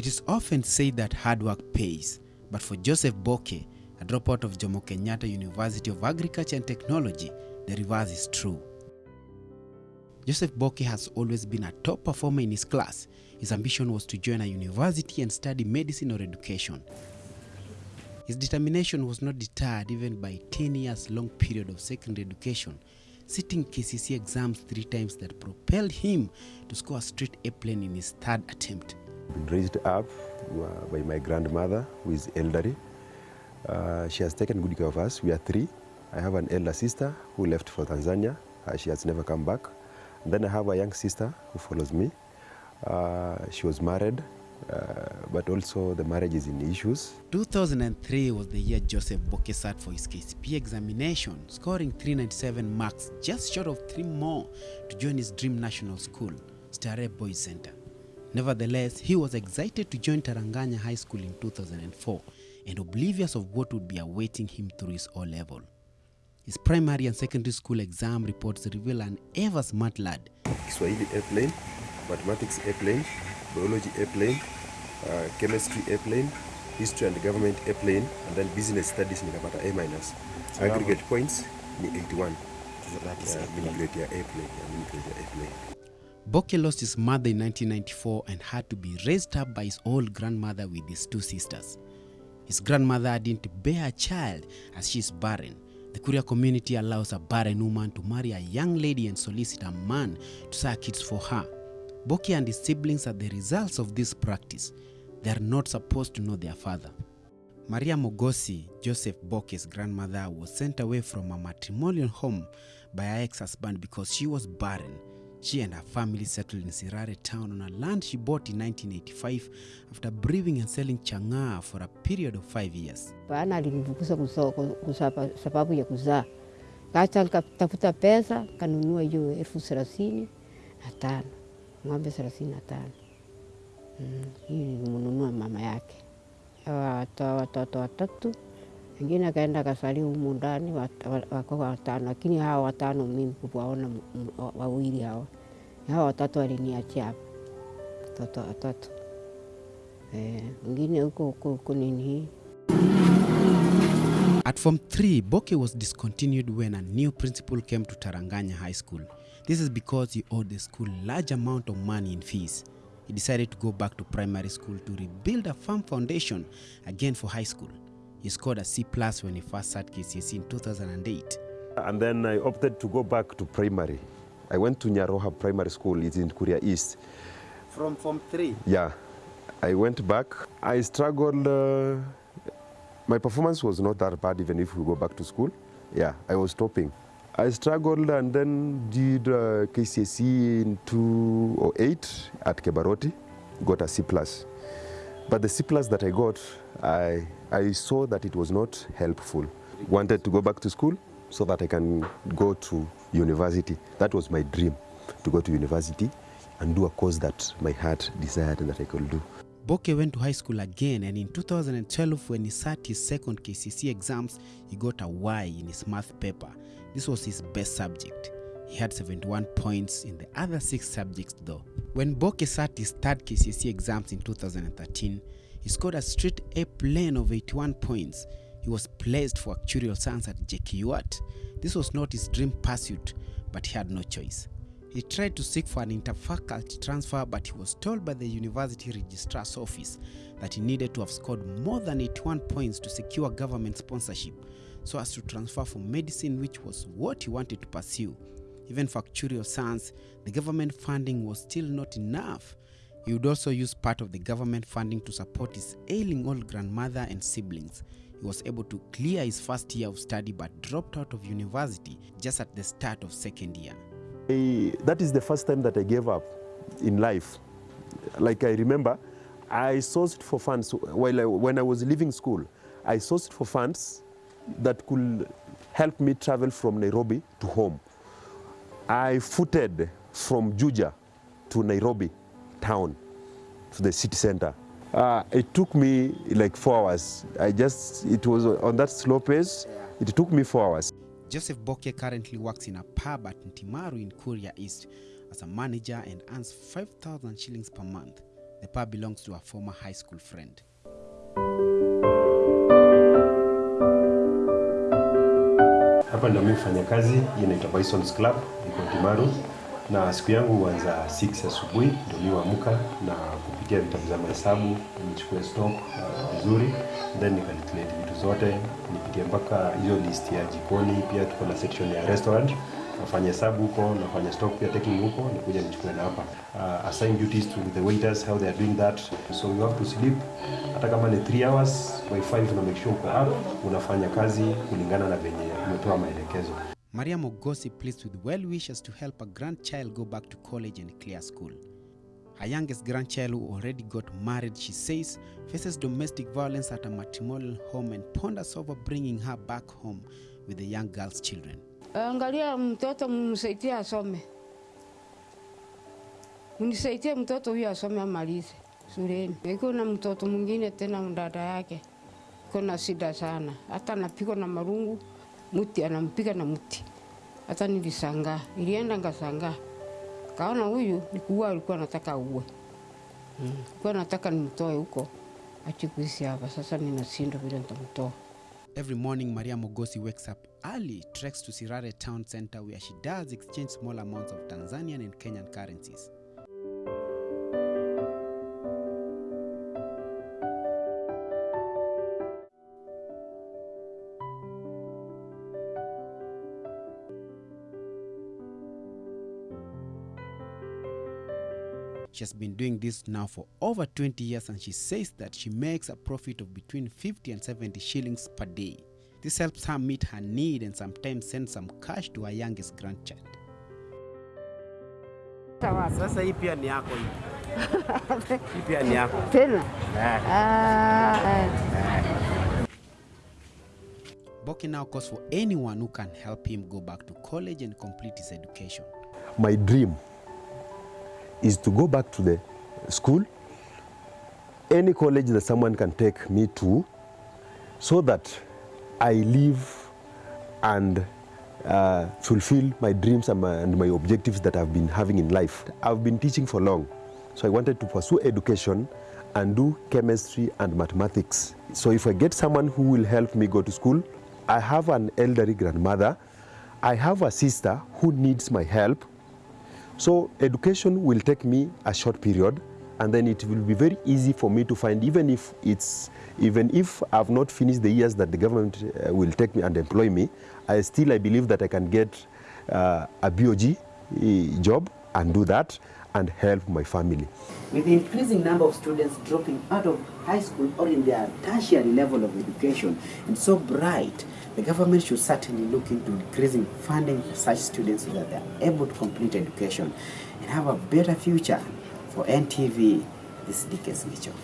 It is often said that hard work pays, but for Joseph Boke, a dropout of Jomo Kenyatta University of Agriculture and Technology, the reverse is true. Joseph Boke has always been a top performer in his class. His ambition was to join a university and study medicine or education. His determination was not deterred even by 10 years long period of secondary education, sitting KCSE exams three times that propelled him to score a straight A plain in his third attempt. Been raised up uh, by my grandmother who is elderly. Uh, she has taken good care of us. We are three. I have an elder sister who left for Tanzania. Uh, she has never come back. And then I have a young sister who follows me. Uh, she was married, uh, but also the marriage is in issues. 2003 was the year Joseph Boke sat for his KCPE examination, scoring 397 marks, just short of three more to join his dream national school, Starehe Boys Center. Nevertheless, he was excited to join Taranganya High School in 2004 and oblivious of what would be awaiting him through his O level. His primary and secondary school exam reports reveal an ever smart lad Kiswahili A plain, mathematics A plain, biology A plain, uh, chemistry A plain, history and government A plain, and then business studies nikapata A minus. Aggregate points ni 81. Yeah, mini grade ya A plain, yeah, mini grade A plain. Boke lost his mother in 1994 and had to be raised up by his old grandmother with his two sisters. His grandmother didn't bear a child as she is barren. The Kuria community allows a barren woman to marry a young lady and solicit a man to suck kids for her. Boke and his siblings are the results of this practice. They are not supposed to know their father. Maria Mogosi, Joseph Boke's grandmother, was sent away from a matrimonial home by her ex-husband because she was barren. She and her family settled in Sirare town on a land she bought in 1985 after breeding and selling chang'aa for a period of five years. Bana alinivukusa sababu ya kuzaa, kacha nikatafuta pesa kanunua hiyo elfu thelathini na tano. Ng'ombe thelathini na tano. Mm, hii nilimnunua mama yake. Hawa watoa watoto watatu, wengine akaenda akasali humu ndani wako watano, lakini hawa watano mimi kuwaona wawili hawa hawa watatu waliniachia hapa watoto watatu eh, wengine huko huko huko nini hii At Form 3, Boke was discontinued when a new principal came to Taranganya High School. This is because he owed the school large amount of money in fees. He decided to go back to primary school to rebuild a firm foundation again for high school. He scored a C plus when he first sat KCSE in 2008. And then I opted to go back to primary. I went to Nyaroha Primary School, it's in Korea East. From Form 3? Yeah, I went back. I struggled. Uh, my performance was not that bad, even if we go back to school. Yeah, I was topping. I struggled and then did uh, KCSE in 2008 at Kebaroti, got a C plus. But the C plus that I got, I, I saw that it was not helpful. Wanted to go back to school so that I can go to university. That was my dream, to go to university and do a course that my heart desired and that I could do. Boke went to high school again, and in 2012, when he sat his second KCSE exams, he got a Y in his math paper. This was his best subject. He had 71 points in the other six subjects, though. When Boke sat his third KCSE exams in 2013, he scored a straight A plain of 81 points. He was placed for actuarial science at JKUAT. This was not his dream pursuit, but he had no choice. He tried to seek for an interfaculty transfer, but he was told by the university registrar's office that he needed to have scored more than 81 points to secure government sponsorship so as to transfer for medicine, which was what he wanted to pursue. Even for actuarial science, the government funding was still not enough. He would also use part of the government funding to support his ailing old grandmother and siblings. He was able to clear his first year of study but dropped out of university just at the start of second year. I, that is the first time that I gave up in life. Like I remember, I sourced for funds while I, when I was leaving school. I sourced for funds that could help me travel from Nairobi to home. I footed from Juja to Nairobi town, to the city center. Uh, it took me like four hours. I just, it was on that slow pace. It took me four hours. Joseph Boke currently works in a pub at Ntimaru in Korea East as a manager and earns 5,000 shillings per month. The pub belongs to a former high school friend. Hapa ndio mimi fanya kazi, inaitwa Bisons Club, iko Timaru, na siku yangu huanza 6 asubuhi, ndio niwaamka na kupitia vitabu za mahesabu, nichukue stock uh, vizuri, then nikalculate vitu zote, nipitie mpaka hiyo list ya jikoni. Pia tuko na section ya restaurant, nafanya hesabu huko, nafanya stock pia taking huko, nikuja nichukue na hapa uh, assign duties to the waiters how they are doing that, so you have to sleep hata kama ni 3 hours by 5 una make sure uko up, unafanya kazi kulingana na venye umepewa maelekezo. Maria Mogosi pleads with well wishes to help her grandchild go back to college and clear school. Her youngest grandchild, who already got married, she says, faces domestic violence at a matrimonial home and ponders over bringing her back home with the young girl's children. Angalia mtoto, msaidie asome, mnisaidie mtoto huyo asome amalize shuleni. Iko na mtoto mwingine tena, dada yake iko na shida sana, hata anapigwa na marungu, mti anampiga na mti. Hata nilisangaa, ilienda ngasangaa, kaona huyu nikuua alikuwa anataka uwe mm. Alikuwa nataka nimtoe huko achikuisi hapa. Sasa ninashindwa vile nitamtoa. Every morning, Maria Mogosi wakes up early, treks to Sirare town center where she does exchange small amounts of Tanzanian and Kenyan currencies. She has been doing this now for over 20 years and she says that she makes a profit of between 50 and 70 shillings per day. This helps her meet her need and sometimes send some cash to her youngest grandchild. Sasa hii pia ni yako hii. Hii pia ni yako. Tena Eh. Boke now calls for anyone who can help him go back to college and complete his education. My dream is to go back to the school, any college that someone can take me to, so that I live and uh, fulfill my dreams and my, and my objectives that I've been having in life. I've been teaching for long, so I wanted to pursue education and do chemistry and mathematics. So if I get someone who will help me go to school, I have an elderly grandmother, I have a sister who needs my help, so education will take me a short period and then it will be very easy for me to find even if it's even if I've not finished the years that the government uh, will take me and employ me, I still I believe that I can get uh, a BOG uh, job and do that and help my family. With the increasing number of students dropping out of high school or in their tertiary level of education and so bright, the government should certainly look into increasing funding for such students so that they are able to complete education and have a better future for NTV. This is Dickens Mitchell.